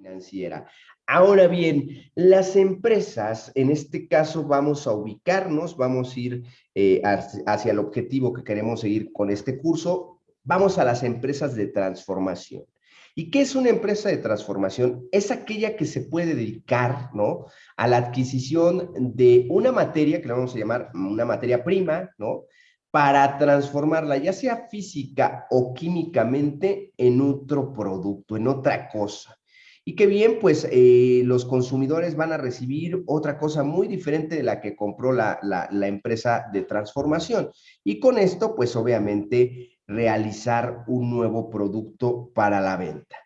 financiera. Ahora bien, las empresas, en este caso vamos a ubicarnos, vamos a ir eh, hacia el objetivo que queremos seguir con este curso, vamos a las empresas de transformación. ¿Y qué es una empresa de transformación? Es aquella que se puede dedicar ¿no? a la adquisición de una materia, que la vamos a llamar una materia prima, ¿no? para transformarla, ya sea física o químicamente, en otro producto, en otra cosa. Y qué bien, pues eh, los consumidores van a recibir otra cosa muy diferente de la que compró la, la empresa de transformación. Y con esto, pues obviamente, realizar un nuevo producto para la venta.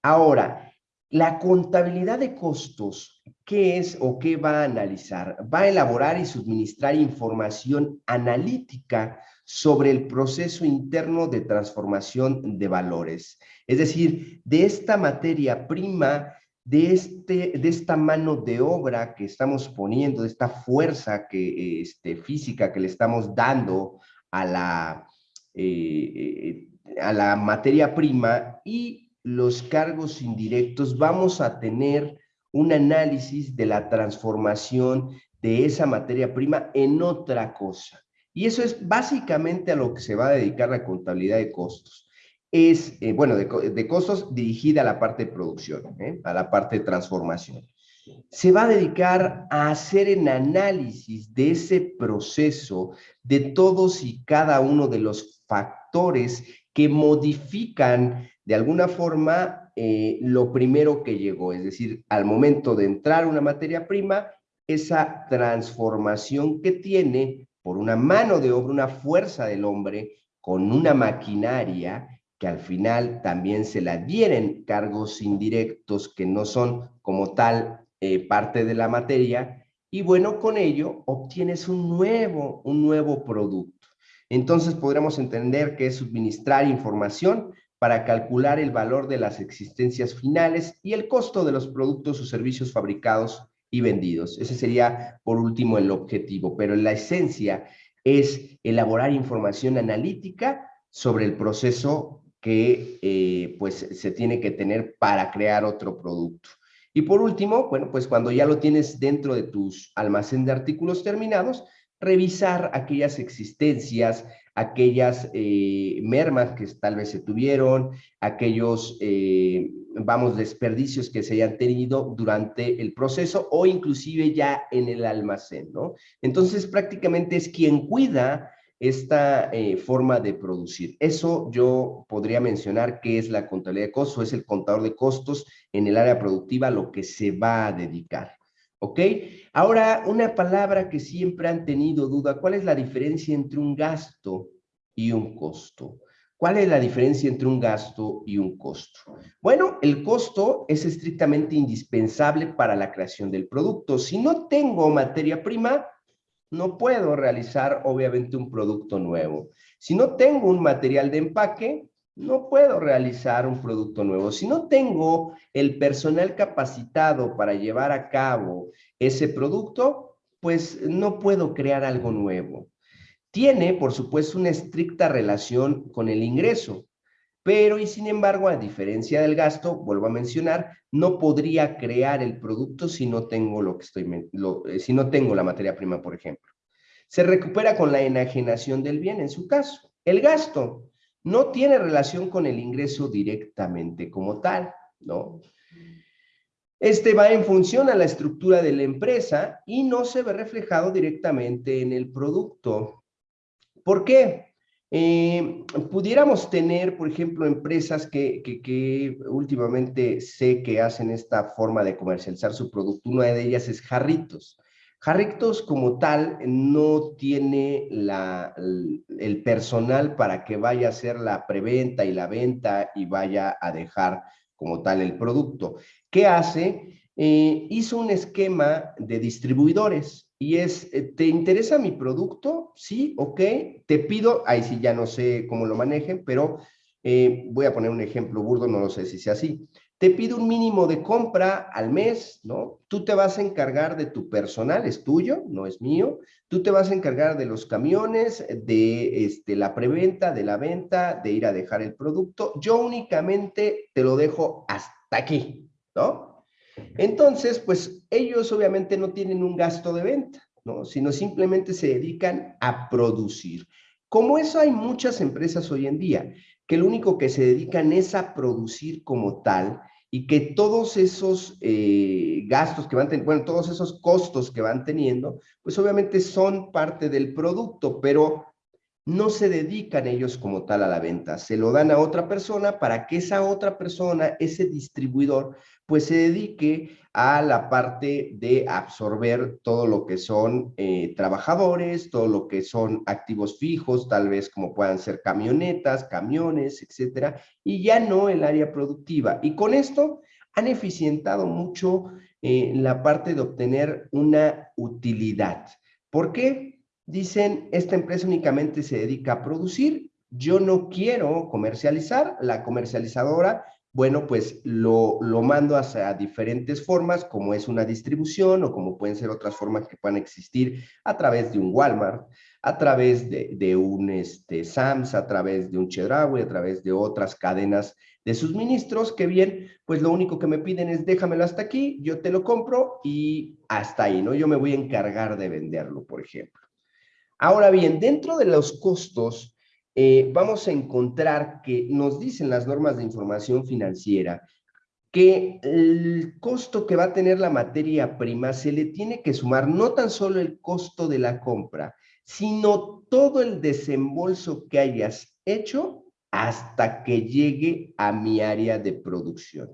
Ahora, la contabilidad de costos, ¿qué es o qué va a analizar? Va a elaborar y suministrar información analítica sobre el proceso interno de transformación de valores. Es decir, de esta materia prima, de, este, de esta mano de obra que estamos poniendo, de esta fuerza que, este, física que le estamos dando a la, eh, eh, a la materia prima y los cargos indirectos, vamos a tener un análisis de la transformación de esa materia prima en otra cosa. Y eso es básicamente a lo que se va a dedicar la contabilidad de costos. Es, eh, bueno, de, costos dirigida a la parte de producción, ¿eh? a la parte de transformación. Se va a dedicar a hacer el análisis de ese proceso, de todos y cada uno de los factores que modifican de alguna forma eh, lo primero que llegó, es decir, al momento de entrar una materia prima, esa transformación que tiene por una mano de obra, una fuerza del hombre, con una maquinaria que al final también se la dieren cargos indirectos que no son como tal eh, parte de la materia, y bueno, con ello obtienes un nuevo, un nuevo producto. Entonces podríamos entender que es suministrar información para calcular el valor de las existencias finales y el costo de los productos o servicios fabricados y vendidos. Ese sería, por último, el objetivo, pero la esencia es elaborar información analítica sobre el proceso que eh, pues, se tiene que tener para crear otro producto. Y por último, bueno, pues cuando ya lo tienes dentro de tus almacén de artículos terminados, revisar aquellas existencias, aquellas eh, mermas que tal vez se tuvieron, aquellos, eh, vamos, desperdicios que se hayan tenido durante el proceso o inclusive ya en el almacén, ¿no? Entonces prácticamente es quien cuida esta eh, forma de producir. Eso yo podría mencionar que es la contabilidad de costos, es el contador de costos en el área productiva, lo que se va a dedicar. ¿Ok? Ahora, una palabra que siempre han tenido duda, ¿cuál es la diferencia entre un gasto y un costo? ¿Cuál es la diferencia entre un gasto y un costo? Bueno, el costo es estrictamente indispensable para la creación del producto. Si no tengo materia prima, no puedo realizar obviamente un producto nuevo. Si no tengo un material de empaque, no puedo realizar un producto nuevo. Si no tengo el personal capacitado para llevar a cabo ese producto, pues no puedo crear algo nuevo. Tiene, por supuesto, una estricta relación con el ingreso, pero y sin embargo, a diferencia del gasto, vuelvo a mencionar, no podría crear el producto si no tengo lo que estoy, eh, si no tengo la materia prima, por ejemplo. Se recupera con la enajenación del bien, en su caso. El gasto no tiene relación con el ingreso directamente como tal, ¿no? Este va en función a la estructura de la empresa y no se ve reflejado directamente en el producto. ¿Por qué? Eh, pudiéramos tener, por ejemplo, empresas que, que, últimamente sé que hacen esta forma de comercializar su producto. Una de ellas es Jarritos. Jarritos como tal no tiene el personal para que vaya a hacer la preventa y la venta y vaya a dejar como tal el producto. ¿Qué hace? Eh, hizo un esquema de distribuidores y es, eh, ¿te interesa mi producto? Sí, ok, te pido, ahí sí ya no sé cómo lo manejen, pero eh, voy a poner un ejemplo burdo, no lo sé si sea así te pido un mínimo de compra al mes, ¿no? Tú te vas a encargar de tu personal, es tuyo, no es mío. Tú te vas a encargar de los camiones, de este, la preventa, de la venta, de ir a dejar el producto. Yo únicamente te lo dejo hasta aquí, ¿no? Entonces, pues ellos obviamente no tienen un gasto de venta, ¿no? Sino simplemente se dedican a producir. Como eso hay muchas empresas hoy en día, que lo único que se dedican es a producir como tal y que todos esos eh, gastos que van teniendo, bueno, todos esos costos que van teniendo, pues obviamente son parte del producto, pero no se dedican ellos como tal a la venta, se lo dan a otra persona para que esa otra persona, ese distribuidor, pues se dedique a la parte de absorber todo lo que son eh, trabajadores, todo lo que son activos fijos, tal vez como puedan ser camionetas, camiones, etcétera, y ya no el área productiva. Y con esto han eficientado mucho eh, la parte de obtener una utilidad. ¿Por qué? Dicen, esta empresa únicamente se dedica a producir, yo no quiero comercializar, la comercializadora, bueno, pues lo, lo mando hacia diferentes formas, como es una distribución o como pueden ser otras formas que puedan existir a través de un Walmart, a través de, un este, Sams, a través de un Chedraui, a través de otras cadenas de suministros, que bien, pues lo único que me piden es déjamelo hasta aquí, yo te lo compro y hasta ahí, ¿no? Yo me voy a encargar de venderlo, por ejemplo. Ahora bien, dentro de los costos, eh, vamos a encontrar que nos dicen las normas de información financiera que el costo que va a tener la materia prima se le tiene que sumar no tan solo el costo de la compra, sino todo el desembolso que hayas hecho hasta que llegue a mi área de producción.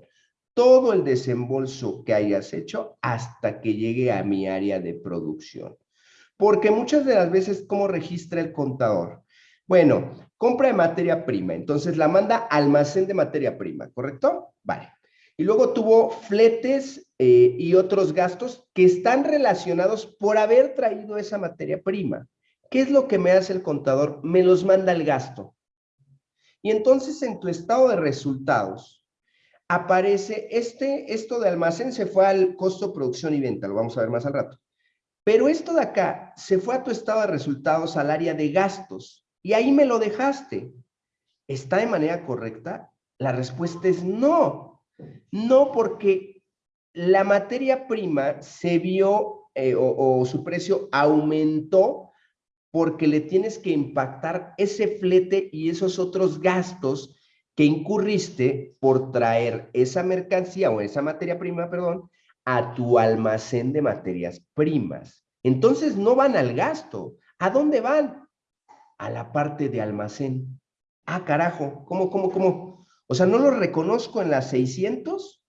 Todo el desembolso que hayas hecho hasta que llegue a mi área de producción. Porque muchas de las veces, ¿cómo registra el contador? Bueno, compra de materia prima, entonces la manda almacén de materia prima, ¿correcto? Vale. Y luego tuvo fletes eh, y otros gastos que están relacionados por haber traído esa materia prima. ¿Qué es lo que me hace el contador? Me los manda el gasto. Y entonces en tu estado de resultados aparece este, esto de almacén se fue al costo, producción y venta, lo vamos a ver más al rato. Pero esto de acá se fue a tu estado de resultados al área de gastos y ahí me lo dejaste. ¿Está de manera correcta? La respuesta es no. No porque la materia prima se vio eh, o, su precio aumentó porque le tienes que impactar ese flete y esos otros gastos que incurriste por traer esa mercancía o esa materia prima, perdón, a tu almacén de materias primas. Entonces no van al gasto. ¿A dónde van? A la parte de almacén. Ah, carajo, ¿cómo, cómo, cómo? O sea, ¿no los reconozco en las 600?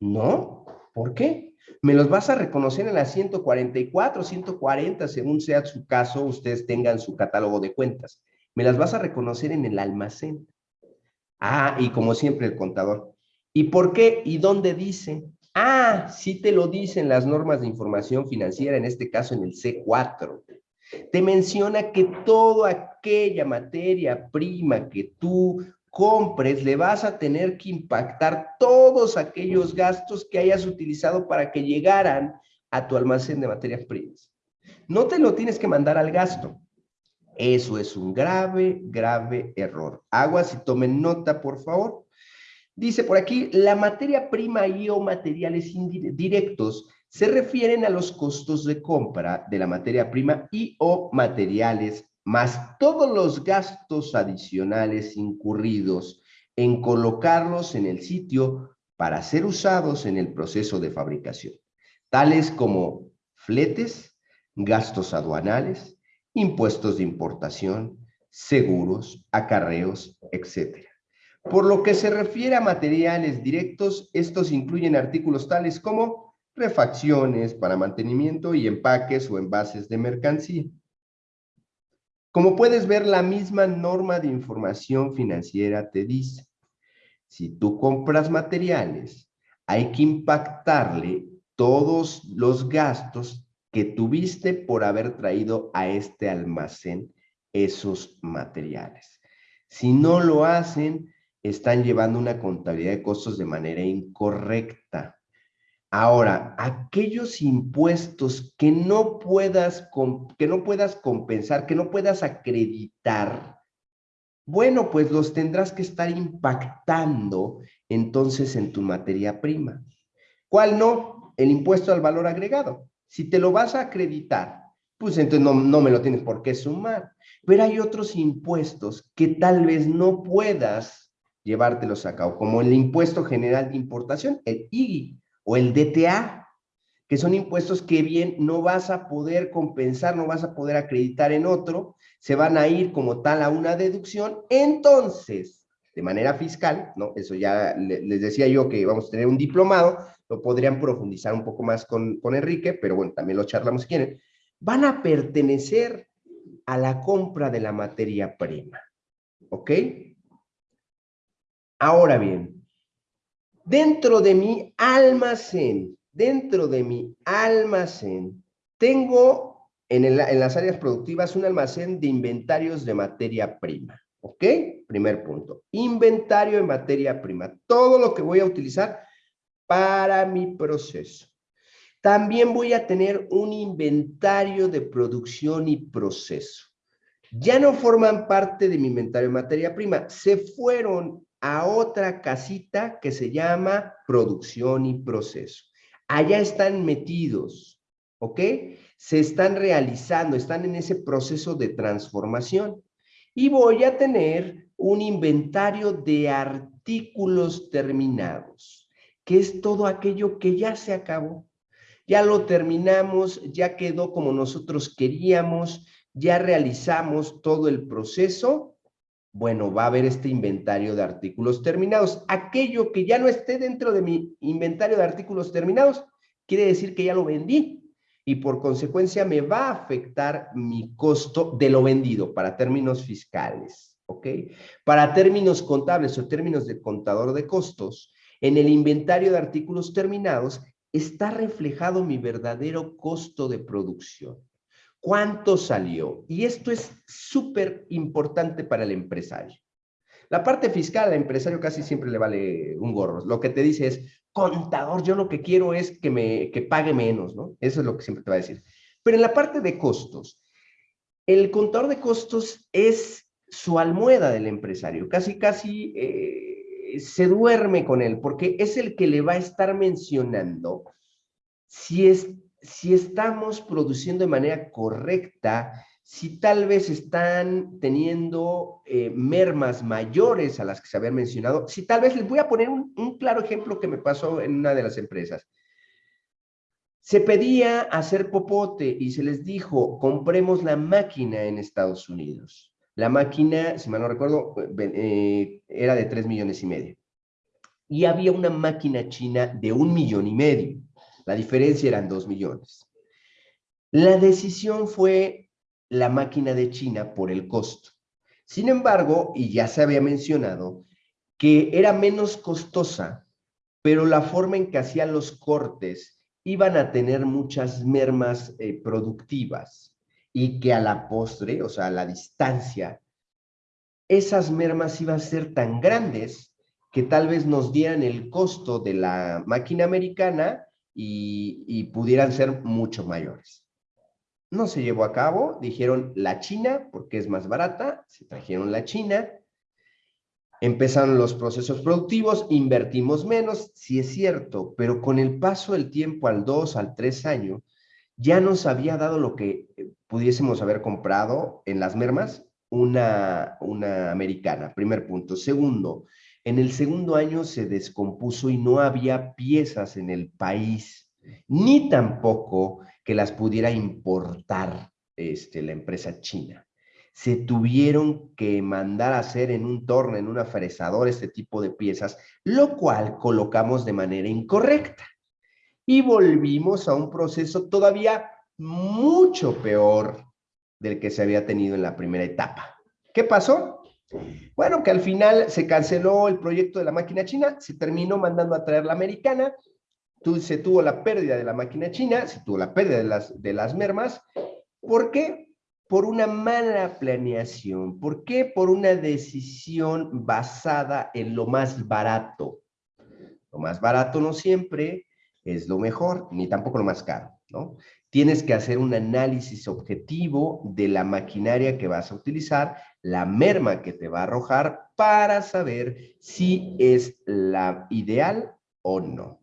No, ¿por qué? Me los vas a reconocer en las 144, 140, según sea su caso, ustedes tengan su catálogo de cuentas. Me las vas a reconocer en el almacén. Ah, y como siempre el contador. ¿Y por qué? ¿Y dónde dice? Ah, sí te lo dicen las normas de información financiera, en este caso en el C4. Te menciona que toda aquella materia prima que tú compres, le vas a tener que impactar todos aquellos gastos que hayas utilizado para que llegaran a tu almacén de materias primas. No te lo tienes que mandar al gasto. Eso es un grave, grave error. Aguas y tomen nota, por favor. Dice por aquí, la materia prima y o materiales directos se refieren a los costos de compra de la materia prima y o materiales, más todos los gastos adicionales incurridos en colocarlos en el sitio para ser usados en el proceso de fabricación, tales como fletes, gastos aduanales, impuestos de importación, seguros, acarreos, etc. Por lo que se refiere a materiales directos, estos incluyen artículos tales como refacciones para mantenimiento y empaques o envases de mercancía. Como puedes ver, la misma norma de información financiera te dice, si tú compras materiales, hay que impactarle todos los gastos que tuviste por haber traído a este almacén esos materiales. Si no lo hacen, están llevando una contabilidad de costos de manera incorrecta. Ahora, aquellos impuestos que no puedas, que no puedas compensar, que no puedas acreditar, bueno, pues los tendrás que estar impactando entonces en tu materia prima. ¿Cuál no? El impuesto al valor agregado. Si te lo vas a acreditar, pues entonces no, no me lo tienes por qué sumar. Pero hay otros impuestos que tal vez no puedas llevártelos a cabo, como el impuesto general de importación, el IGI o el DTA, que son impuestos que bien no vas a poder compensar, no vas a poder acreditar en otro, se van a ir como tal a una deducción, entonces, de manera fiscal, ¿no? Eso ya les decía yo que vamos a tener un diplomado, lo podrían profundizar un poco más con, con Enrique, pero bueno, también lo charlamos si quieren, van a pertenecer a la compra de la materia prima. ¿Ok? Ahora bien, dentro de mi almacén, dentro de mi almacén, tengo en, las áreas productivas un almacén de inventarios de materia prima. ¿Ok? Primer punto. Inventario de materia prima. Todo lo que voy a utilizar para mi proceso. También voy a tener un inventario de producción y proceso. Ya no forman parte de mi inventario de materia prima, se fueron a otra casita que se llama producción y proceso. Allá están metidos, ¿ok? Se están realizando, están en ese proceso de transformación. Y voy a tener un inventario de artículos terminados, que es todo aquello que ya se acabó ya lo terminamos, ya quedó como nosotros queríamos, ya realizamos todo el proceso, bueno, va a haber este inventario de artículos terminados. Aquello que ya no esté dentro de mi inventario de artículos terminados, quiere decir que ya lo vendí y por consecuencia me va a afectar mi costo de lo vendido para términos fiscales, ¿ok? Para términos contables o términos de contador de costos, en el inventario de artículos terminados está reflejado mi verdadero costo de producción. ¿Cuánto salió? Y esto es súper importante para el empresario. La parte fiscal al empresario casi siempre le vale un gorro. Lo que te dice es, contador, yo lo que quiero es que me que pague menos, ¿no? Eso es lo que siempre te va a decir. Pero en la parte de costos, el contador de costos es su almohada del empresario. Casi, casi eh, se duerme con él, porque es el que le va a estar mencionando si, es, si estamos produciendo de manera correcta, si tal vez están teniendo eh, mermas mayores a las que se habían mencionado, si tal vez les voy a poner un, claro ejemplo que me pasó en una de las empresas. Se pedía hacer popote y se les dijo, compremos la máquina en Estados Unidos. La máquina, si mal no recuerdo, eh, era de 3 millones y medio. Y había una máquina china de un millón y medio. La diferencia eran 2 millones. La decisión fue la máquina de China por el costo. Sin embargo, y ya se había mencionado, que era menos costosa, pero la forma en que hacían los cortes iban a tener muchas mermas eh, productivas y que a la postre, o sea, a la distancia, esas mermas iban a ser tan grandes que tal vez nos dieran el costo de la máquina americana y, pudieran ser mucho mayores. No se llevó a cabo, dijeron la China, porque es más barata, se trajeron la China, empezaron los procesos productivos, invertimos menos, sí es cierto, pero con el paso del tiempo al dos, al tres años, ya nos había dado lo que pudiésemos haber comprado en las mermas una, una americana, primer punto. Segundo, en el segundo año se descompuso y no había piezas en el país, ni tampoco que las pudiera importar este, la empresa china. Se tuvieron que mandar a hacer en un torno, en una fresadora, este tipo de piezas, lo cual colocamos de manera incorrecta. Y volvimos a un proceso todavía mucho peor del que se había tenido en la primera etapa. ¿Qué pasó? Bueno, que al final se canceló el proyecto de la máquina china, se terminó mandando a traer la americana, se tuvo la pérdida de la máquina china, se tuvo la pérdida de las, de las mermas. ¿Por qué? Por una mala planeación. ¿Por qué? Por una decisión basada en lo más barato. Lo más barato no siempre es lo mejor, ni tampoco lo más caro, ¿no? Tienes que hacer un análisis objetivo de la maquinaria que vas a utilizar, la merma que te va a arrojar para saber si es la ideal o no.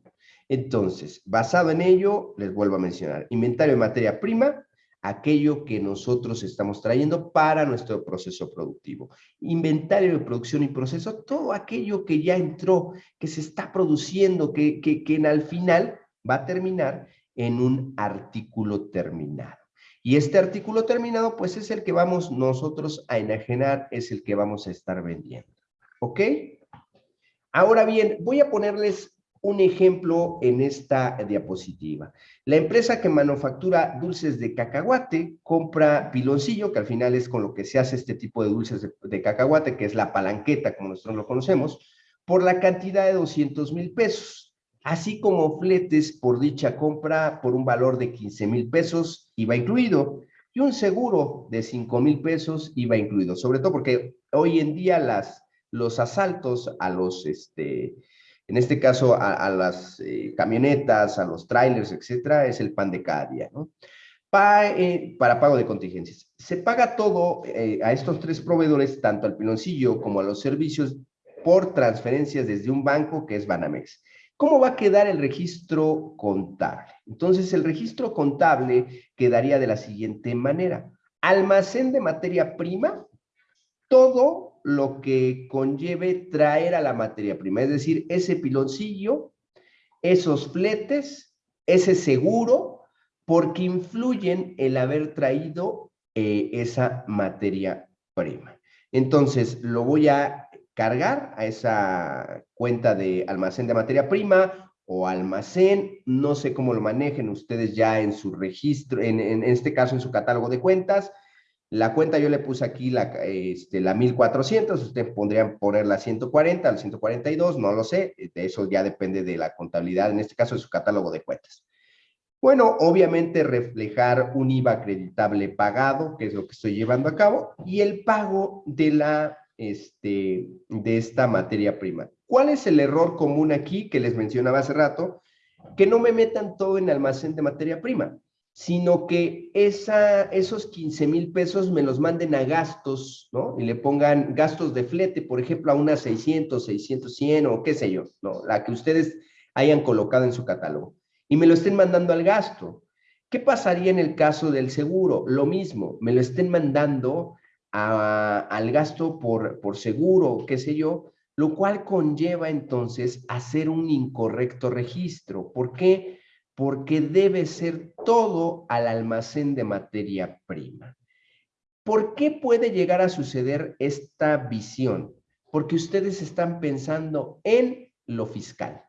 Entonces, basado en ello, les vuelvo a mencionar, inventario de materia prima, aquello que nosotros estamos trayendo para nuestro proceso productivo. Inventario de producción y proceso, todo aquello que ya entró, que se está produciendo, que, que, que al final va a terminar en un artículo terminado. Y este artículo terminado, pues es el que vamos nosotros a enajenar, es el que vamos a estar vendiendo. ¿Ok? Ahora bien, voy a ponerles un ejemplo en esta diapositiva. La empresa que manufactura dulces de cacahuate compra piloncillo, que al final es con lo que se hace este tipo de dulces de, cacahuate, que es la palanqueta, como nosotros lo conocemos, por la cantidad de 200 mil pesos, así como fletes por dicha compra por un valor de 15 mil pesos, IVA incluido, y un seguro de 5 mil pesos, IVA incluido, sobre todo porque hoy en día las, los asaltos a los, este, en este caso a, las eh, camionetas, a los trailers, etcétera, es el pan de cada día, ¿no? Eh, para pago de contingencias. Se paga todo eh, a estos tres proveedores, tanto al piloncillo como a los servicios, por transferencias desde un banco que es Banamex. ¿Cómo va a quedar el registro contable? Entonces, el registro contable quedaría de la siguiente manera. Almacén de materia prima, todo lo que conlleve traer a la materia prima, es decir, ese piloncillo, esos fletes, ese seguro, porque influyen el haber traído eh, esa materia prima. Entonces, lo voy a cargar a esa cuenta de almacén de materia prima o almacén, no sé cómo lo manejen ustedes ya en su registro, en, este caso en su catálogo de cuentas, la cuenta yo le puse aquí la, este, la 1400, ustedes podrían poner la 140, la 142, no lo sé, eso ya depende de la contabilidad, en este caso de su catálogo de cuentas. Bueno, obviamente reflejar un IVA acreditable pagado, que es lo que estoy llevando a cabo, y el pago de, la, este, de esta materia prima. ¿Cuál es el error común aquí que les mencionaba hace rato? Que no me metan todo en almacén de materia prima sino que esa, esos 15 mil pesos me los manden a gastos, ¿no? Y le pongan gastos de flete, por ejemplo, a unas 600, 600, 100 o qué sé yo, ¿no? La que ustedes hayan colocado en su catálogo. Y me lo estén mandando al gasto. ¿Qué pasaría en el caso del seguro? Lo mismo, me lo estén mandando al gasto por, por seguro, qué sé yo, lo cual conlleva entonces hacer un incorrecto registro. ¿Por qué? porque debe ser todo al almacén de materia prima. ¿Por qué puede llegar a suceder esta visión? Porque ustedes están pensando en lo fiscal.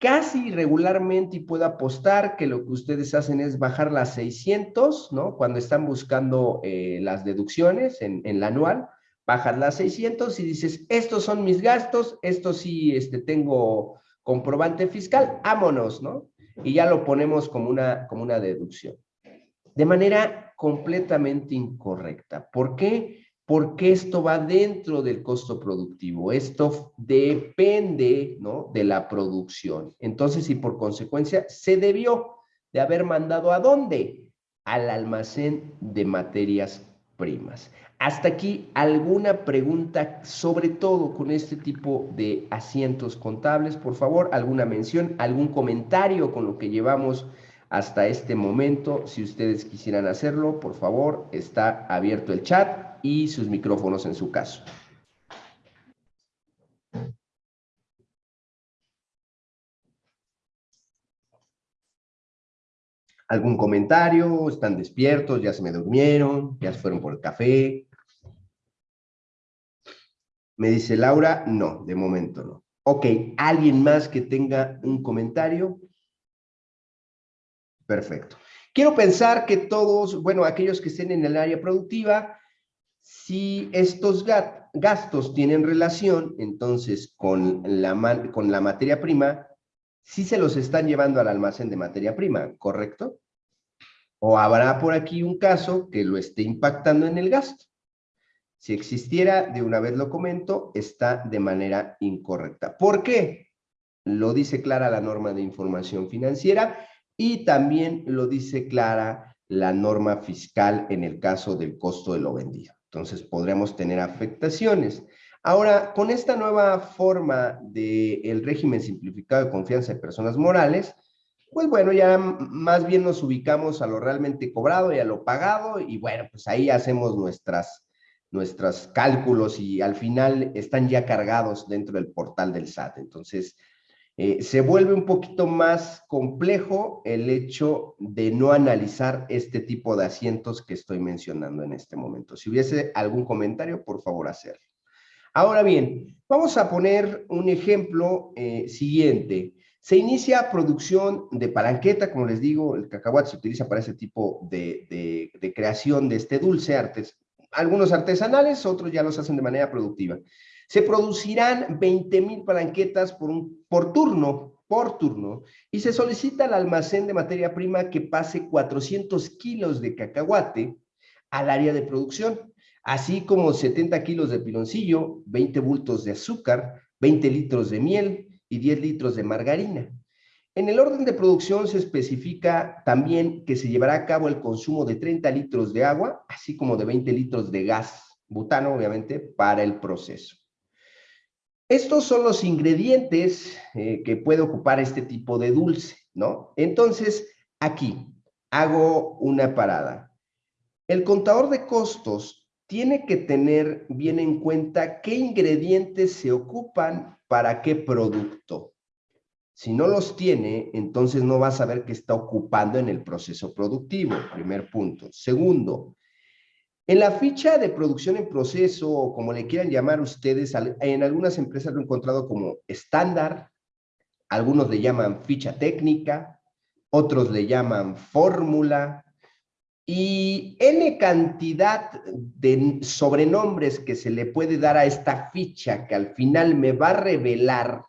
Casi regularmente, y puedo apostar que lo que ustedes hacen es bajar las 600, ¿no? Cuando están buscando eh, las deducciones en, en la anual, bajas las 600 y dices, estos son mis gastos, esto sí este, tengo comprobante fiscal, vámonos, ¿no? Y ya lo ponemos como una, como una deducción. De manera completamente incorrecta. ¿Por qué? Porque esto va dentro del costo productivo. Esto depende, ¿no? De la producción. Entonces, y por consecuencia, se debió de haber mandado a dónde? Al almacén de materias primas. Hasta aquí, ¿alguna pregunta sobre todo con este tipo de asientos contables? Por favor, alguna mención, algún comentario con lo que llevamos hasta este momento. Si ustedes quisieran hacerlo, por favor, está abierto el chat y sus micrófonos en su caso. ¿Algún comentario? ¿Están despiertos? ¿Ya se me durmieron? ¿Ya se fueron por el café? Me dice Laura, no, de momento no. Ok, ¿alguien más que tenga un comentario? Perfecto. Quiero pensar que todos, bueno, aquellos que estén en el área productiva, si estos gastos tienen relación, entonces, con la, con la materia prima, sí se los están llevando al almacén de materia prima, ¿correcto? O habrá por aquí un caso que lo esté impactando en el gasto. Si existiera, de una vez lo comento, está de manera incorrecta. ¿Por qué? Lo dice clara la norma de información financiera y también lo dice clara la norma fiscal en el caso del costo de lo vendido. Entonces, podríamos tener afectaciones. Ahora, con esta nueva forma del régimen simplificado de confianza de personas morales, pues bueno, ya más bien nos ubicamos a lo realmente cobrado y a lo pagado y bueno, pues ahí hacemos nuestras, nuestros cálculos y al final están ya cargados dentro del portal del SAT. Entonces, eh, se vuelve un poquito más complejo el hecho de no analizar este tipo de asientos que estoy mencionando en este momento. Si hubiese algún comentario, por favor, hacerlo. Ahora bien, vamos a poner un ejemplo eh, siguiente. Se inicia producción de palanqueta, como les digo, el cacahuate se utiliza para ese tipo de, creación de este dulce, artes, algunos artesanales, otros ya los hacen de manera productiva. Se producirán 20 mil palanquetas por, por turno, por turno, y se solicita al almacén de materia prima que pase 400 kilos de cacahuate al área de producción así como 70 kilos de piloncillo, 20 bultos de azúcar, 20 litros de miel y 10 litros de margarina. En el orden de producción se especifica también que se llevará a cabo el consumo de 30 litros de agua, así como de 20 litros de gas butano, obviamente, para el proceso. Estos son los ingredientes eh, que puede ocupar este tipo de dulce, ¿no? Entonces, aquí hago una parada. El contador de costos tiene que tener bien en cuenta qué ingredientes se ocupan para qué producto. Si no los tiene, entonces no va a saber qué está ocupando en el proceso productivo, primer punto. Segundo, en la ficha de producción en proceso, o como le quieran llamar ustedes, en algunas empresas lo he encontrado como estándar, algunos le llaman ficha técnica, otros le llaman fórmula, y N cantidad de sobrenombres que se le puede dar a esta ficha que al final me va a revelar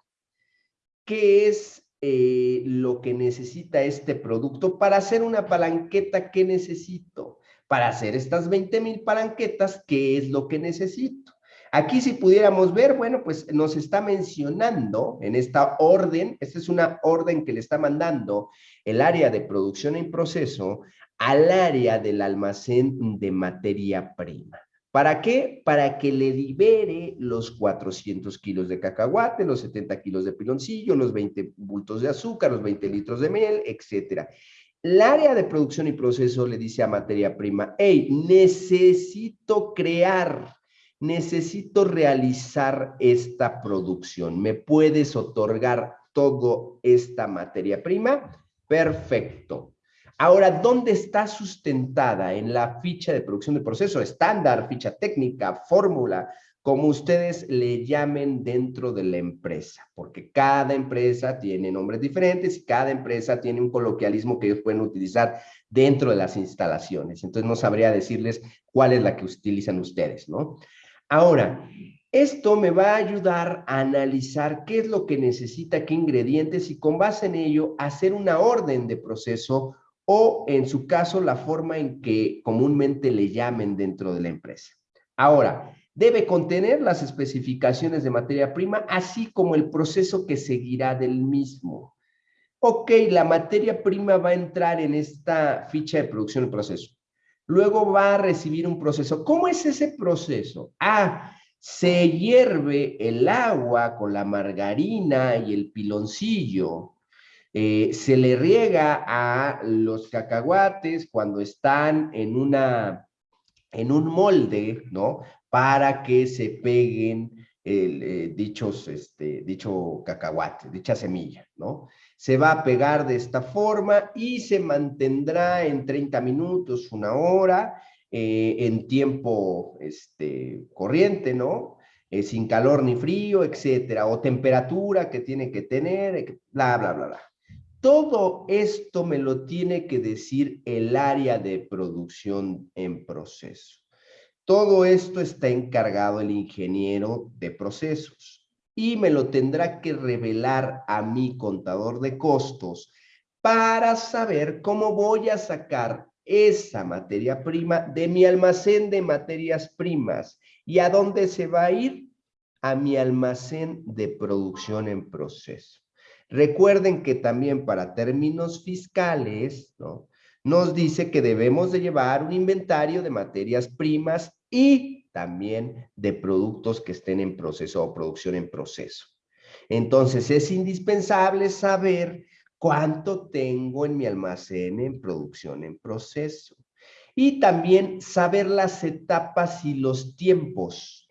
qué es eh, lo que necesita este producto para hacer una palanqueta que necesito. Para hacer estas 20 mil palanquetas, ¿qué es lo que necesito? Aquí si pudiéramos ver, bueno, pues nos está mencionando en esta orden, esta es una orden que le está mandando el área de producción en proceso al área del almacén de materia prima. ¿Para qué? Para que le libere los 400 kilos de cacahuate, los 70 kilos de piloncillo, los 20 bultos de azúcar, los 20 litros de miel, etc. El área de producción y proceso le dice a materia prima, hey, necesito crear, necesito realizar esta producción. ¿Me puedes otorgar toda esta materia prima? Perfecto. Ahora, ¿dónde está sustentada? En la ficha de producción de proceso, estándar, ficha técnica, fórmula, como ustedes le llamen dentro de la empresa, porque cada empresa tiene nombres diferentes y cada empresa tiene un coloquialismo que ellos pueden utilizar dentro de las instalaciones. Entonces, no sabría decirles cuál es la que utilizan ustedes, ¿no? Ahora, esto me va a ayudar a analizar qué es lo que necesita, qué ingredientes y con base en ello hacer una orden de proceso o en su caso la forma en que comúnmente le llamen dentro de la empresa. Ahora, debe contener las especificaciones de materia prima, así como el proceso que seguirá del mismo. Ok, la materia prima va a entrar en esta ficha de producción y proceso. Luego va a recibir un proceso. ¿Cómo es ese proceso? Ah, se hierve el agua con la margarina y el piloncillo eh, se le riega a los cacahuates cuando están en, una, en un molde, ¿no? Para que se peguen el, eh, dichos, este, dicho cacahuate, dicha semilla, ¿no? Se va a pegar de esta forma y se mantendrá en 30 minutos, una hora, eh, en tiempo este, corriente, ¿no? sin calor ni frío, etcétera, o temperatura que tiene que tener, bla, bla, bla, bla. Todo esto me lo tiene que decir el área de producción en proceso. Todo esto está encargado el ingeniero de procesos y me lo tendrá que revelar a mi contador de costos para saber cómo voy a sacar esa materia prima de mi almacén de materias primas. ¿Y a dónde se va a ir? A mi almacén de producción en proceso. Recuerden que también para términos fiscales, ¿no? Nos dice que debemos de llevar un inventario de materias primas y también de productos que estén en proceso o producción en proceso. Entonces, es indispensable saber cuánto tengo en mi almacén en producción en proceso. Y también saber las etapas y los tiempos.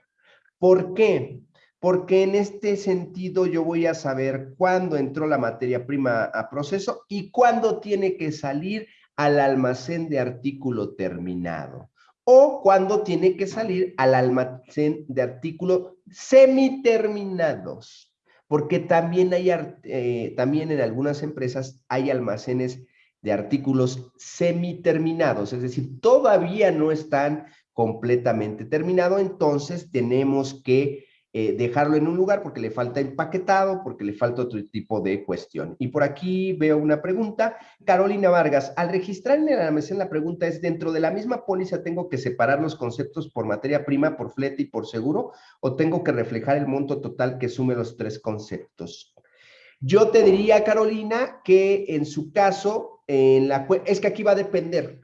¿Por qué? Porque en este sentido yo voy a saber cuándo entró la materia prima a proceso y cuándo tiene que salir al almacén de artículo terminado o cuándo tiene que salir al almacén de artículos semiterminados porque también hay, eh, también en algunas empresas hay almacenes de artículos semiterminados, es decir, todavía no están completamente terminados, entonces tenemos que eh, dejarlo en un lugar porque le falta empaquetado, porque le falta otro tipo de cuestión. Y por aquí veo una pregunta. Carolina Vargas, al registrar en el almacén la pregunta es, ¿dentro de la misma póliza tengo que separar los conceptos por materia prima, por flete y por seguro? ¿O tengo que reflejar el monto total que sume los tres conceptos? Yo te diría, Carolina, que en su caso, en la, es que aquí va a depender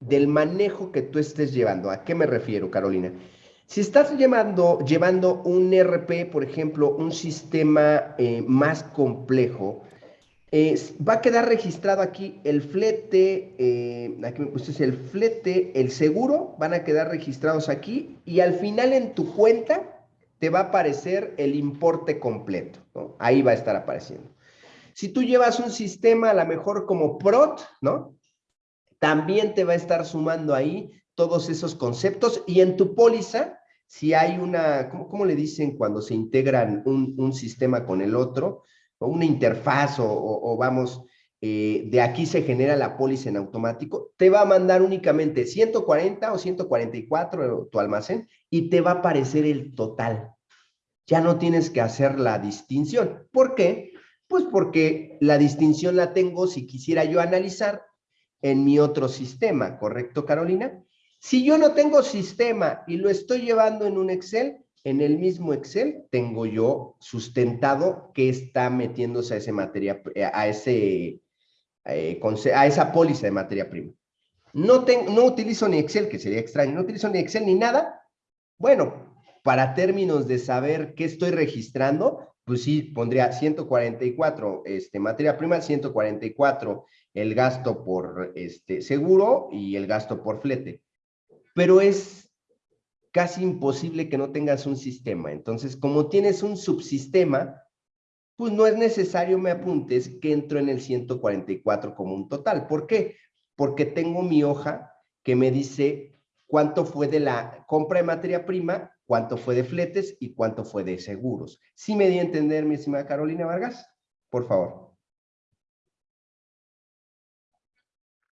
del manejo que tú estés llevando. ¿A qué me refiero, Carolina? Si estás llevando, llevando un RP, por ejemplo, un sistema eh, más complejo, va a quedar registrado aquí el flete, eh, aquí me pusiste el flete, el seguro, van a quedar registrados aquí y al final en tu cuenta te va a aparecer el importe completo, Ahí va a estar apareciendo. Si tú llevas un sistema a lo mejor como PROT, ¿no? También te va a estar sumando ahí todos esos conceptos y en tu póliza si hay una, ¿cómo, le dicen cuando se integran un, sistema con el otro? O una interfaz o, vamos, eh, de aquí se genera la póliza en automático, te va a mandar únicamente 140 o 144 tu almacén y te va a aparecer el total. Ya no tienes que hacer la distinción. ¿Por qué? Pues porque la distinción la tengo si quisiera yo analizar en mi otro sistema, ¿correcto, Carolina? Si yo no tengo sistema y lo estoy llevando en un Excel, en el mismo Excel tengo yo sustentado que está metiéndose a ese materia, a ese, eh, a esa póliza de materia prima. No, tengo, no utilizo ni Excel, que sería extraño, no utilizo ni Excel ni nada. Bueno, para términos de saber qué estoy registrando, pues sí, pondría 144 este, materia prima, 144 el gasto por este, seguro y el gasto por flete pero es casi imposible que no tengas un sistema. Entonces, como tienes un subsistema, pues no es necesario me apuntes que entro en el 144 como un total. ¿Por qué? Porque tengo mi hoja que me dice cuánto fue de la compra de materia prima, cuánto fue de fletes y cuánto fue de seguros. ¿Sí me di a entender, mi estimada Carolina Vargas? Por favor.